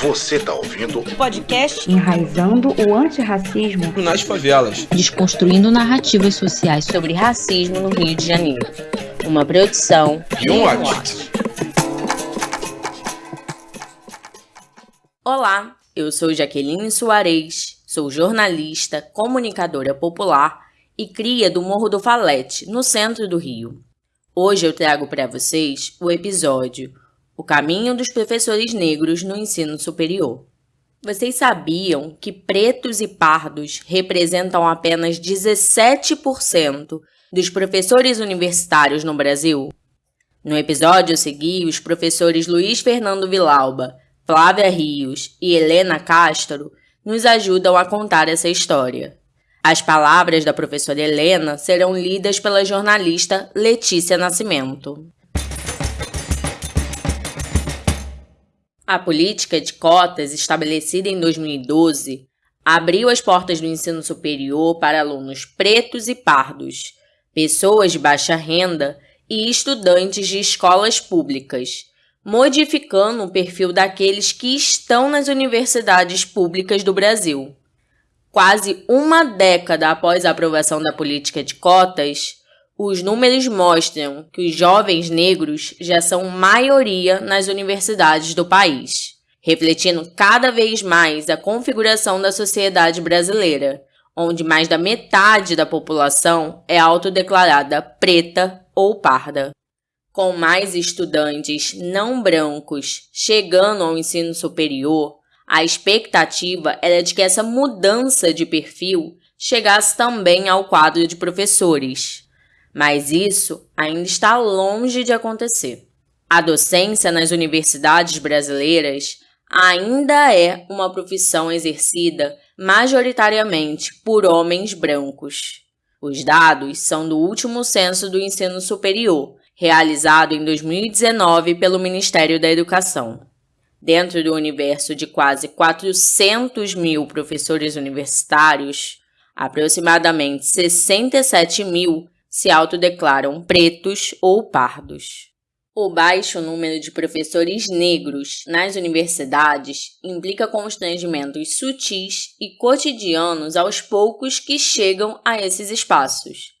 Você tá ouvindo o podcast Enraizando o Antirracismo nas Favelas, desconstruindo narrativas sociais sobre racismo no Rio de Janeiro. Uma produção e um Watch. Olá, eu sou Jaqueline Soares, sou jornalista, comunicadora popular e cria do Morro do Falete, no centro do Rio. Hoje eu trago para vocês o episódio o caminho dos professores negros no ensino superior. Vocês sabiam que pretos e pardos representam apenas 17% dos professores universitários no Brasil? No episódio a seguir, os professores Luiz Fernando Vilauba, Flávia Rios e Helena Castro nos ajudam a contar essa história. As palavras da professora Helena serão lidas pela jornalista Letícia Nascimento. A política de cotas, estabelecida em 2012, abriu as portas do ensino superior para alunos pretos e pardos, pessoas de baixa renda e estudantes de escolas públicas, modificando o perfil daqueles que estão nas universidades públicas do Brasil. Quase uma década após a aprovação da política de cotas, os números mostram que os jovens negros já são maioria nas universidades do país, refletindo cada vez mais a configuração da sociedade brasileira, onde mais da metade da população é autodeclarada preta ou parda. Com mais estudantes não brancos chegando ao ensino superior, a expectativa era de que essa mudança de perfil chegasse também ao quadro de professores. Mas isso ainda está longe de acontecer. A docência nas universidades brasileiras ainda é uma profissão exercida majoritariamente por homens brancos. Os dados são do último censo do ensino superior, realizado em 2019 pelo Ministério da Educação. Dentro do universo de quase 400 mil professores universitários, aproximadamente 67 mil se autodeclaram pretos ou pardos. O baixo número de professores negros nas universidades implica constrangimentos sutis e cotidianos aos poucos que chegam a esses espaços.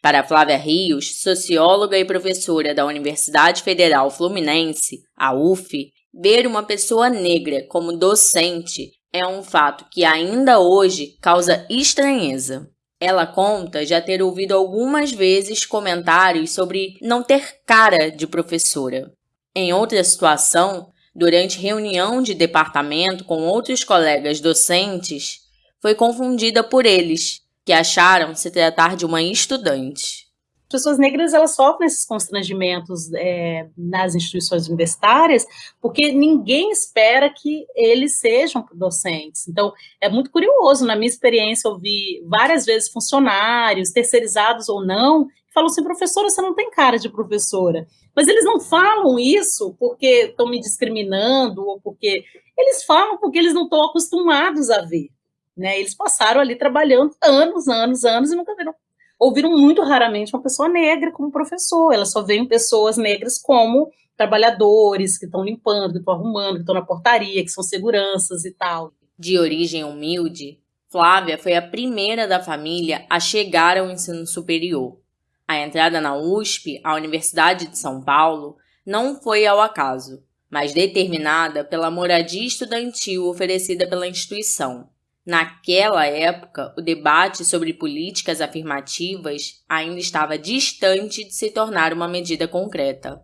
Para Flávia Rios, socióloga e professora da Universidade Federal Fluminense, a UF, ver uma pessoa negra como docente é um fato que ainda hoje causa estranheza. Ela conta já ter ouvido algumas vezes comentários sobre não ter cara de professora. Em outra situação, durante reunião de departamento com outros colegas docentes, foi confundida por eles, que acharam se tratar de uma estudante pessoas negras elas sofrem esses constrangimentos é, nas instituições universitárias, porque ninguém espera que eles sejam docentes. Então, é muito curioso, na minha experiência, eu vi várias vezes funcionários, terceirizados ou não, que falam assim, professora, você não tem cara de professora. Mas eles não falam isso porque estão me discriminando, ou porque... Eles falam porque eles não estão acostumados a ver. Né? Eles passaram ali trabalhando anos, anos, anos e nunca viram ouviram muito raramente uma pessoa negra como professor, elas só veem pessoas negras como trabalhadores que estão limpando, que estão arrumando, que estão na portaria, que são seguranças e tal. De origem humilde, Flávia foi a primeira da família a chegar ao ensino superior. A entrada na USP, a Universidade de São Paulo, não foi ao acaso, mas determinada pela moradia estudantil oferecida pela instituição. Naquela época, o debate sobre políticas afirmativas ainda estava distante de se tornar uma medida concreta.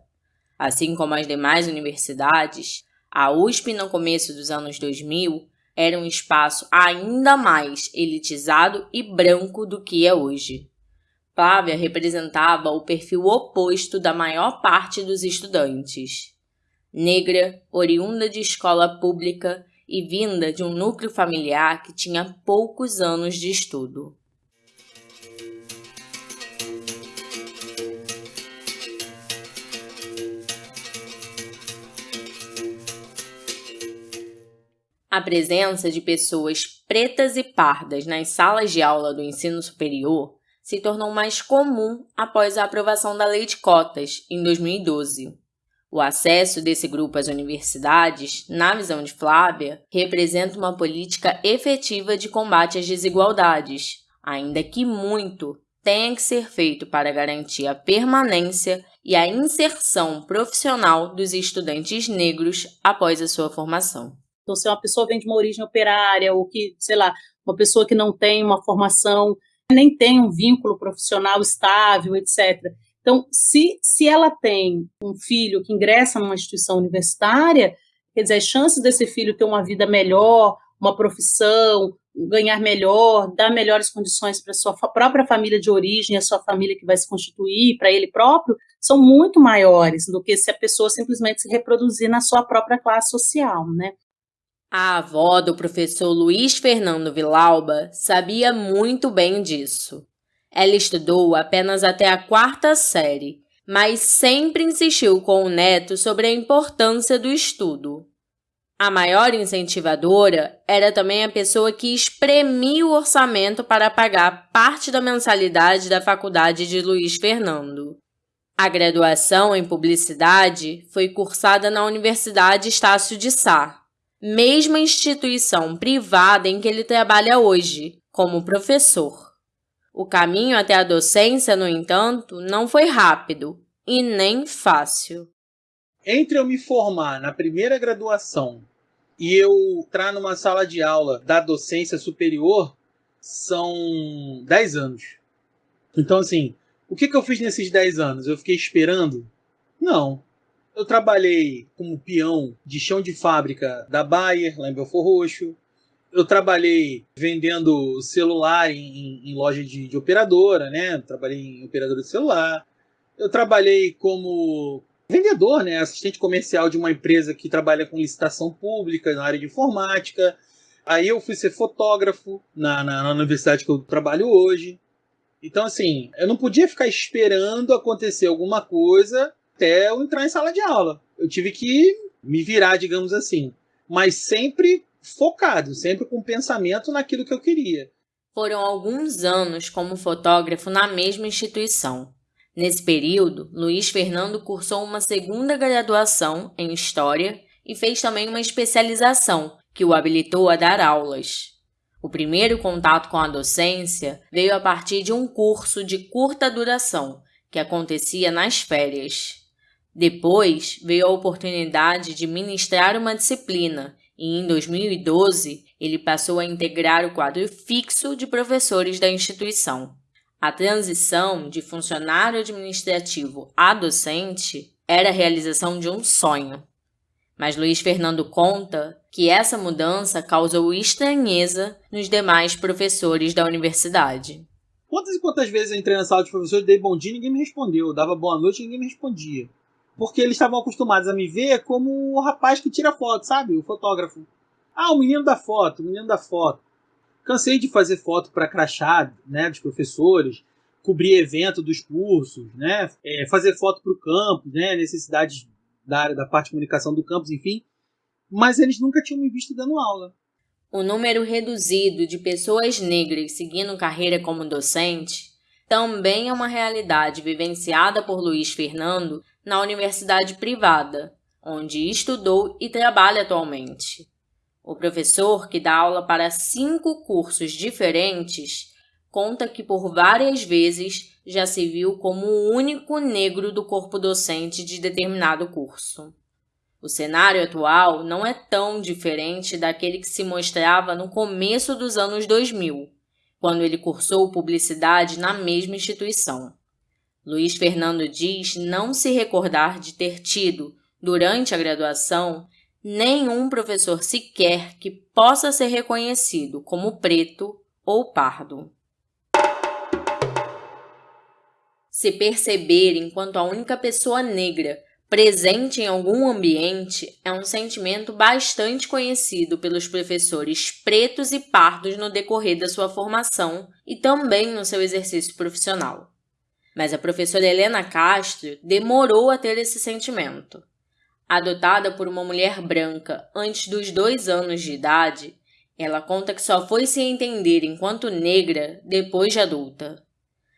Assim como as demais universidades, a USP no começo dos anos 2000 era um espaço ainda mais elitizado e branco do que é hoje. Flávia representava o perfil oposto da maior parte dos estudantes. Negra, oriunda de escola pública e vinda de um núcleo familiar que tinha poucos anos de estudo. A presença de pessoas pretas e pardas nas salas de aula do ensino superior se tornou mais comum após a aprovação da Lei de Cotas, em 2012. O acesso desse grupo às universidades, na visão de Flávia, representa uma política efetiva de combate às desigualdades, ainda que muito tenha que ser feito para garantir a permanência e a inserção profissional dos estudantes negros após a sua formação. Então, se uma pessoa vem de uma origem operária, ou que, sei lá, uma pessoa que não tem uma formação, nem tem um vínculo profissional estável, etc. Então, se, se ela tem um filho que ingressa numa instituição universitária, quer dizer, as chances desse filho ter uma vida melhor, uma profissão, ganhar melhor, dar melhores condições para sua própria família de origem, a sua família que vai se constituir, para ele próprio, são muito maiores do que se a pessoa simplesmente se reproduzir na sua própria classe social, né? A avó do professor Luiz Fernando Vilauba sabia muito bem disso. Ela estudou apenas até a quarta série, mas sempre insistiu com o neto sobre a importância do estudo. A maior incentivadora era também a pessoa que espremia o orçamento para pagar parte da mensalidade da faculdade de Luiz Fernando. A graduação em publicidade foi cursada na Universidade Estácio de Sá, mesma instituição privada em que ele trabalha hoje, como professor. O caminho até a docência, no entanto, não foi rápido e nem fácil. Entre eu me formar na primeira graduação e eu entrar numa sala de aula da docência superior, são 10 anos. Então, assim, o que, que eu fiz nesses 10 anos? Eu fiquei esperando? Não. Eu trabalhei como peão de chão de fábrica da Bayer, lá em Belfor Roxo eu trabalhei vendendo celular em, em loja de, de, operadora, né? Trabalhei em operadora de celular. Eu trabalhei como vendedor, né? Assistente comercial de uma empresa que trabalha com licitação pública na área de informática. Aí eu fui ser fotógrafo na, na, na universidade que eu trabalho hoje. Então, assim, eu não podia ficar esperando acontecer alguma coisa até eu entrar em sala de aula. Eu tive que me virar, digamos assim. Mas sempre focado, sempre com pensamento naquilo que eu queria. Foram alguns anos como fotógrafo na mesma instituição. Nesse período, Luiz Fernando cursou uma segunda graduação em História e fez também uma especialização que o habilitou a dar aulas. O primeiro contato com a docência veio a partir de um curso de curta duração que acontecia nas férias. Depois veio a oportunidade de ministrar uma disciplina e em 2012 ele passou a integrar o quadro fixo de professores da instituição. A transição de funcionário administrativo a docente era a realização de um sonho. Mas Luiz Fernando conta que essa mudança causou estranheza nos demais professores da universidade. Quantas e quantas vezes eu entrei na sala de professores, dei bom dia e ninguém me respondeu. Eu dava boa noite e ninguém me respondia porque eles estavam acostumados a me ver como o rapaz que tira foto, sabe? O fotógrafo. Ah, o menino da foto, o menino da foto. Cansei de fazer foto para crachá, né, dos professores, cobrir evento dos cursos, né, é, fazer foto para o campus, né, necessidades da área da parte de comunicação do campus, enfim. Mas eles nunca tinham me visto dando aula. O número reduzido de pessoas negras seguindo carreira como docente também é uma realidade vivenciada por Luiz Fernando na universidade privada, onde estudou e trabalha atualmente. O professor, que dá aula para cinco cursos diferentes, conta que por várias vezes já se viu como o único negro do corpo docente de determinado curso. O cenário atual não é tão diferente daquele que se mostrava no começo dos anos 2000, quando ele cursou publicidade na mesma instituição. Luiz Fernando diz não se recordar de ter tido, durante a graduação, nenhum professor sequer que possa ser reconhecido como preto ou pardo. Se perceber enquanto a única pessoa negra presente em algum ambiente é um sentimento bastante conhecido pelos professores pretos e pardos no decorrer da sua formação e também no seu exercício profissional. Mas a professora Helena Castro demorou a ter esse sentimento. Adotada por uma mulher branca antes dos dois anos de idade, ela conta que só foi se entender enquanto negra depois de adulta.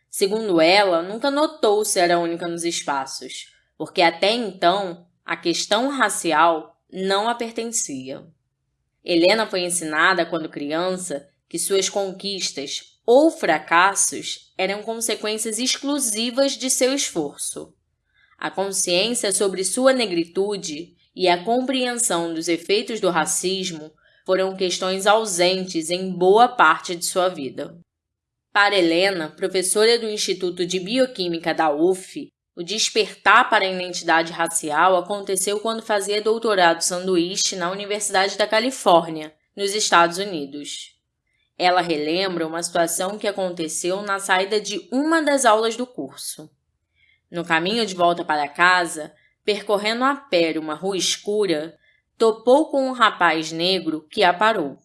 Segundo ela, nunca notou ser a única nos espaços, porque até então A questão racial não a pertencia. Helena foi ensinada quando criança que suas conquistas ou fracassos eram consequências exclusivas de seu esforço. A consciência sobre sua negritude e a compreensão dos efeitos do racismo foram questões ausentes em boa parte de sua vida. Para Helena, professora do Instituto de Bioquímica da UF, o despertar para a identidade racial aconteceu quando fazia doutorado sanduíche na Universidade da Califórnia, nos Estados Unidos. Ela relembra uma situação que aconteceu na saída de uma das aulas do curso. No caminho de volta para casa, percorrendo a pé uma rua escura, topou com um rapaz negro que a parou.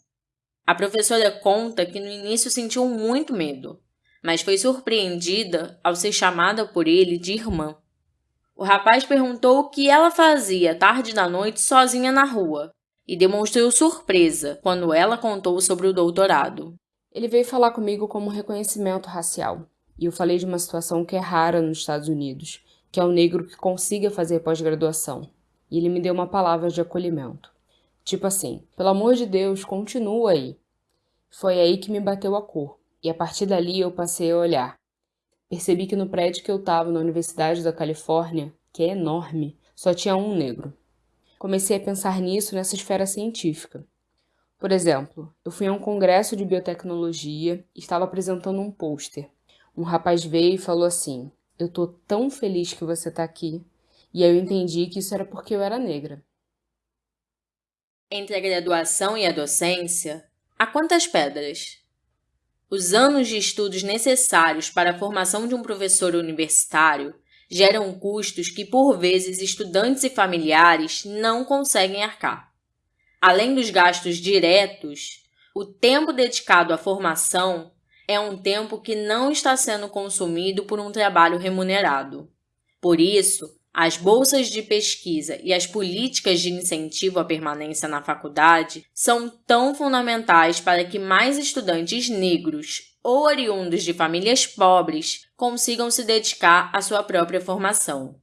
A professora conta que no início sentiu muito medo, mas foi surpreendida ao ser chamada por ele de irmã. O rapaz perguntou o que ela fazia tarde da noite sozinha na rua e demonstrou surpresa quando ela contou sobre o doutorado. Ele veio falar comigo como reconhecimento racial. E eu falei de uma situação que é rara nos Estados Unidos, que é o negro que consiga fazer pós-graduação. E ele me deu uma palavra de acolhimento. Tipo assim, pelo amor de Deus, continua aí. Foi aí que me bateu a cor. E a partir dali eu passei a olhar. Percebi que no prédio que eu estava na Universidade da Califórnia, que é enorme, só tinha um negro. Comecei a pensar nisso nessa esfera científica. Por exemplo, eu fui a um congresso de biotecnologia e estava apresentando um pôster um rapaz veio e falou assim: Eu tô tão feliz que você tá aqui. E aí eu entendi que isso era porque eu era negra. Entre a graduação e a docência, há quantas pedras? Os anos de estudos necessários para a formação de um professor universitário geram custos que, por vezes, estudantes e familiares não conseguem arcar. Além dos gastos diretos, o tempo dedicado à formação é um tempo que não está sendo consumido por um trabalho remunerado. Por isso, as bolsas de pesquisa e as políticas de incentivo à permanência na faculdade são tão fundamentais para que mais estudantes negros ou oriundos de famílias pobres consigam se dedicar à sua própria formação.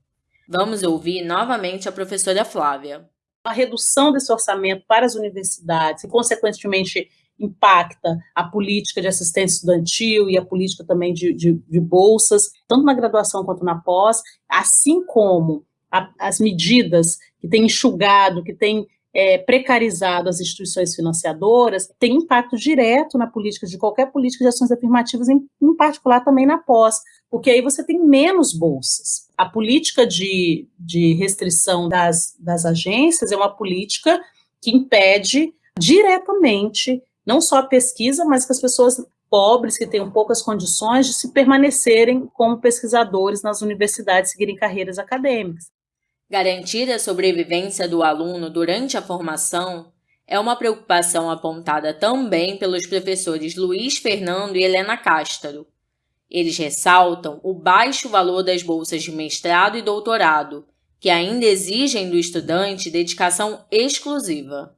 Vamos ouvir novamente a professora Flávia. A redução desse orçamento para as universidades e, consequentemente, impacta a política de assistência estudantil e a política também de, de, de bolsas, tanto na graduação quanto na pós, assim como a, as medidas que têm enxugado, que têm é, precarizado as instituições financiadoras, tem impacto direto na política, de qualquer política de ações afirmativas, em, em particular também na pós, porque aí você tem menos bolsas. A política de, de restrição das, das agências é uma política que impede diretamente não só a pesquisa, mas que as pessoas pobres, que tenham poucas condições de se permanecerem como pesquisadores nas universidades, seguirem carreiras acadêmicas. Garantir a sobrevivência do aluno durante a formação é uma preocupação apontada também pelos professores Luiz Fernando e Helena Cástaro. Eles ressaltam o baixo valor das bolsas de mestrado e doutorado, que ainda exigem do estudante dedicação exclusiva.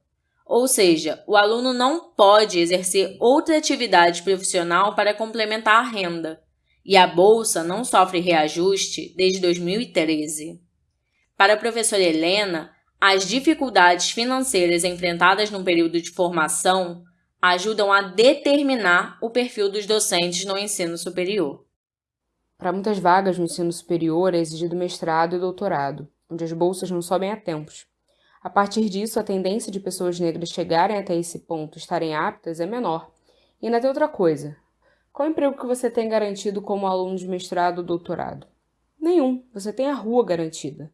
Ou seja, o aluno não pode exercer outra atividade profissional para complementar a renda, e a bolsa não sofre reajuste desde 2013. Para a professora Helena, as dificuldades financeiras enfrentadas no período de formação ajudam a determinar o perfil dos docentes no ensino superior. Para muitas vagas no ensino superior é exigido mestrado e doutorado, onde as bolsas não sobem a tempos. A partir disso, a tendência de pessoas negras chegarem até esse ponto, estarem aptas, é menor. E ainda tem outra coisa. Qual emprego que você tem garantido como aluno de mestrado ou doutorado? Nenhum. Você tem a rua garantida.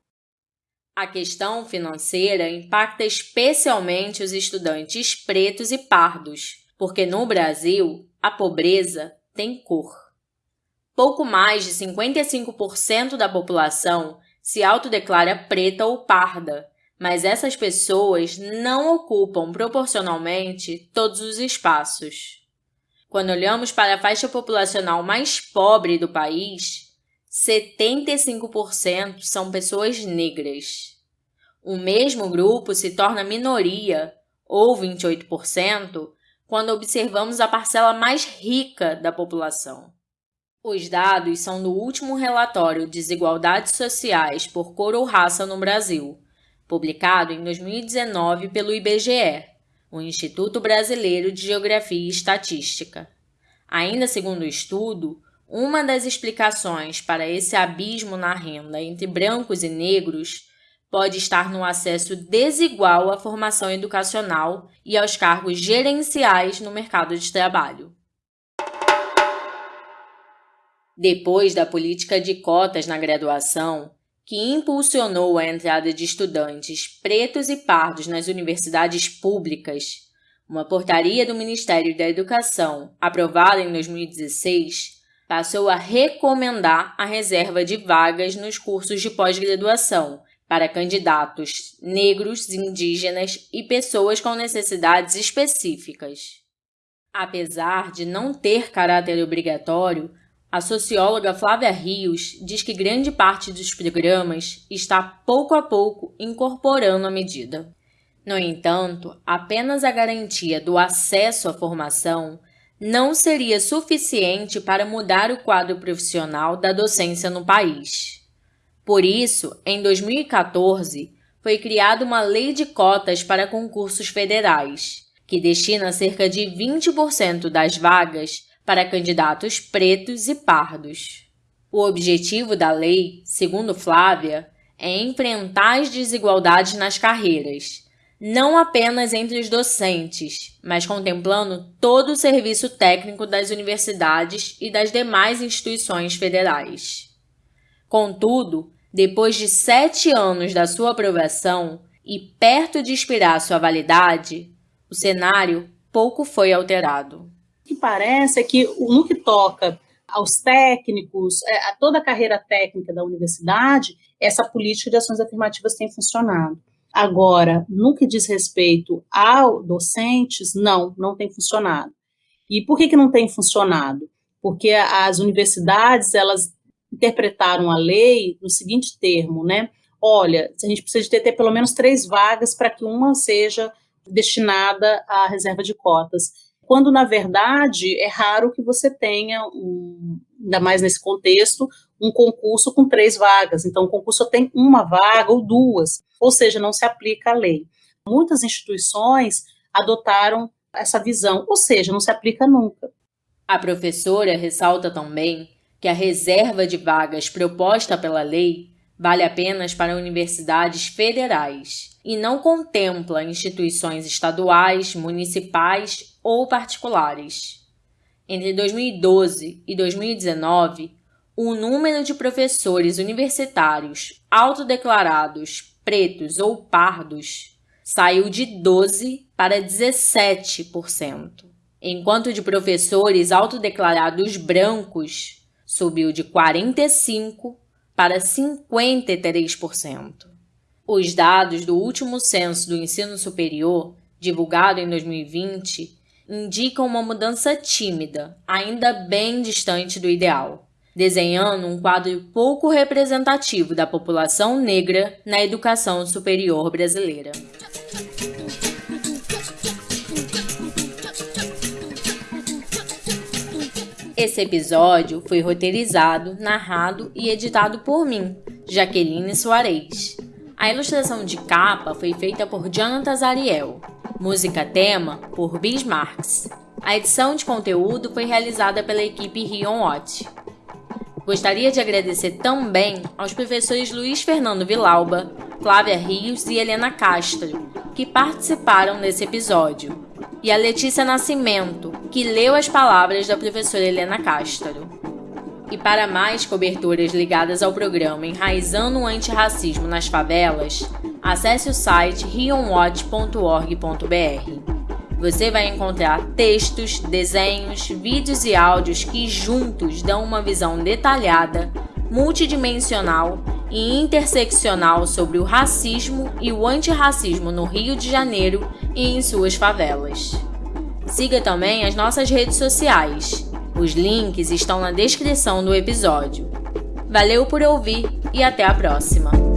A questão financeira impacta especialmente os estudantes pretos e pardos, porque no Brasil a pobreza tem cor. Pouco mais de 55% da população se autodeclara preta ou parda, mas essas pessoas não ocupam proporcionalmente todos os espaços. Quando olhamos para a faixa populacional mais pobre do país, 75% são pessoas negras. O mesmo grupo se torna minoria, ou 28%, quando observamos a parcela mais rica da população. Os dados são do último relatório Desigualdades Sociais por Cor ou Raça no Brasil, publicado em 2019 pelo IBGE, o Instituto Brasileiro de Geografia e Estatística. Ainda segundo o estudo, uma das explicações para esse abismo na renda entre brancos e negros pode estar no acesso desigual à formação educacional e aos cargos gerenciais no mercado de trabalho. Depois da política de cotas na graduação, que impulsionou a entrada de estudantes pretos e pardos nas universidades públicas, uma portaria do Ministério da Educação, aprovada em 2016, passou a recomendar a reserva de vagas nos cursos de pós-graduação para candidatos negros, indígenas e pessoas com necessidades específicas. Apesar de não ter caráter obrigatório, a socióloga Flávia Rios diz que grande parte dos programas está pouco a pouco incorporando a medida. No entanto, apenas a garantia do acesso à formação não seria suficiente para mudar o quadro profissional da docência no país. Por isso, em 2014, foi criada uma lei de cotas para concursos federais, que destina cerca de 20% das vagas para candidatos pretos e pardos. O objetivo da lei, segundo Flávia, é enfrentar as desigualdades nas carreiras, não apenas entre os docentes, mas contemplando todo o serviço técnico das universidades e das demais instituições federais. Contudo, depois de sete anos da sua aprovação e perto de expirar sua validade, o cenário pouco foi alterado. Que parece é que no que toca aos técnicos, é, a toda a carreira técnica da universidade, essa política de ações afirmativas tem funcionado. Agora, no que diz respeito aos docentes, não, não tem funcionado. E por que, que não tem funcionado? Porque as universidades, elas interpretaram a lei no seguinte termo, né? Olha, a gente precisa de ter, ter pelo menos três vagas para que uma seja destinada à reserva de cotas. Quando, na verdade, é raro que você tenha, um, ainda mais nesse contexto, um concurso com três vagas. Então, o concurso tem uma vaga ou duas, ou seja, não se aplica a lei. Muitas instituições adotaram essa visão, ou seja, não se aplica nunca. A professora ressalta também que a reserva de vagas proposta pela lei vale apenas para universidades federais e não contempla instituições estaduais, municipais ou particulares. Entre 2012 e 2019, o número de professores universitários autodeclarados pretos ou pardos saiu de 12 para 17%, enquanto de professores autodeclarados brancos subiu de 45% para 53%. Os dados do último censo do ensino superior, divulgado em 2020, indicam uma mudança tímida, ainda bem distante do ideal, desenhando um quadro pouco representativo da população negra na educação superior brasileira. Esse episódio foi roteirizado, narrado e editado por mim, Jaqueline Soares. A ilustração de capa foi feita por Jonathan Zariel. Música tema por Bismarcks. A edição de conteúdo foi realizada pela equipe Rion Watch. Gostaria de agradecer também aos professores Luiz Fernando Vilauba, Flávia Rios e Helena Castro, que participaram desse episódio e a Letícia Nascimento, que leu as palavras da professora Helena Castro. E para mais coberturas ligadas ao programa Enraizando o Antirracismo nas Favelas, acesse o site rionwatch.org.br. Você vai encontrar textos, desenhos, vídeos e áudios que juntos dão uma visão detalhada, multidimensional e interseccional sobre o racismo e o antirracismo no Rio de Janeiro e em suas favelas. Siga também as nossas redes sociais. Os links estão na descrição do episódio. Valeu por ouvir e até a próxima!